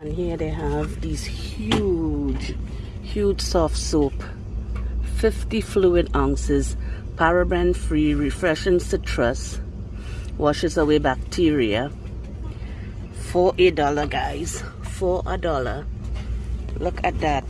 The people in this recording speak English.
And here they have these huge, huge soft soap. 50 fluid ounces, paraben free, refreshing citrus, washes away bacteria. For a dollar guys, for a dollar. Look at that.